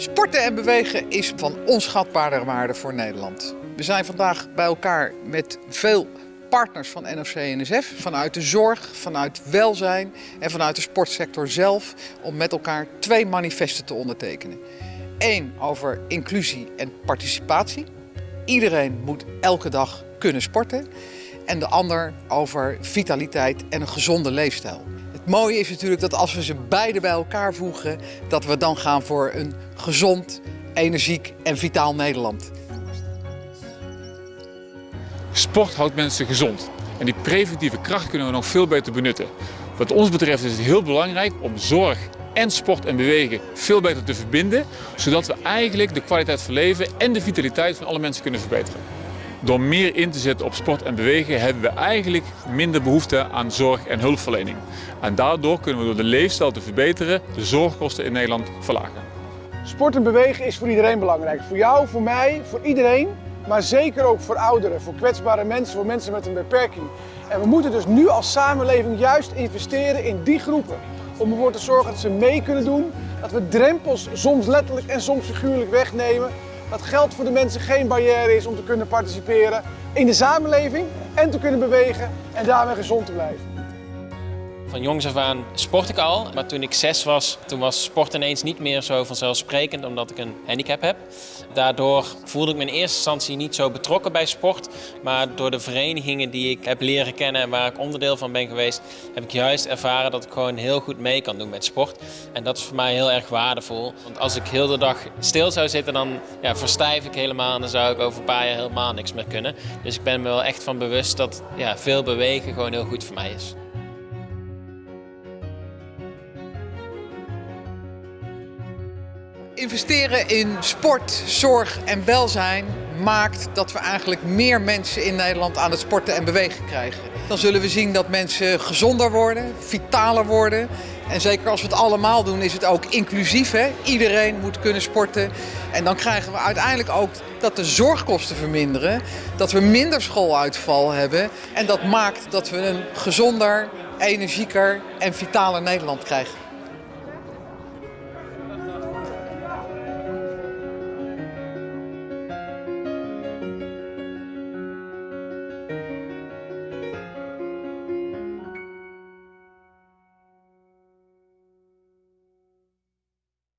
Sporten en bewegen is van onschatbare waarde voor Nederland. We zijn vandaag bij elkaar met veel partners van NOC-NSF, vanuit de zorg, vanuit welzijn en vanuit de sportsector zelf, om met elkaar twee manifesten te ondertekenen. Eén over inclusie en participatie. Iedereen moet elke dag kunnen sporten. En de ander over vitaliteit en een gezonde leefstijl. Mooie is natuurlijk dat als we ze beide bij elkaar voegen, dat we dan gaan voor een gezond, energiek en vitaal Nederland. Sport houdt mensen gezond. En die preventieve kracht kunnen we nog veel beter benutten. Wat ons betreft is het heel belangrijk om zorg en sport en bewegen veel beter te verbinden, zodat we eigenlijk de kwaliteit van leven en de vitaliteit van alle mensen kunnen verbeteren. Door meer in te zetten op sport en bewegen hebben we eigenlijk minder behoefte aan zorg en hulpverlening. En daardoor kunnen we door de leefstijl te verbeteren de zorgkosten in Nederland verlagen. Sport en bewegen is voor iedereen belangrijk. Voor jou, voor mij, voor iedereen. Maar zeker ook voor ouderen, voor kwetsbare mensen, voor mensen met een beperking. En we moeten dus nu als samenleving juist investeren in die groepen. Om ervoor te zorgen dat ze mee kunnen doen. Dat we drempels soms letterlijk en soms figuurlijk wegnemen. Dat geld voor de mensen geen barrière is om te kunnen participeren in de samenleving en te kunnen bewegen en daarmee gezond te blijven. Van jongs af aan sport ik al, maar toen ik zes was, toen was sport ineens niet meer zo vanzelfsprekend omdat ik een handicap heb. Daardoor voelde ik me in eerste instantie niet zo betrokken bij sport, maar door de verenigingen die ik heb leren kennen en waar ik onderdeel van ben geweest, heb ik juist ervaren dat ik gewoon heel goed mee kan doen met sport. En dat is voor mij heel erg waardevol, want als ik heel de dag stil zou zitten, dan ja, verstijf ik helemaal en dan zou ik over een paar jaar helemaal niks meer kunnen. Dus ik ben me wel echt van bewust dat ja, veel bewegen gewoon heel goed voor mij is. Investeren in sport, zorg en welzijn maakt dat we eigenlijk meer mensen in Nederland aan het sporten en bewegen krijgen. Dan zullen we zien dat mensen gezonder worden, vitaler worden. En zeker als we het allemaal doen is het ook inclusief. Hè? Iedereen moet kunnen sporten. En dan krijgen we uiteindelijk ook dat de zorgkosten verminderen. Dat we minder schooluitval hebben. En dat maakt dat we een gezonder, energieker en vitaler Nederland krijgen.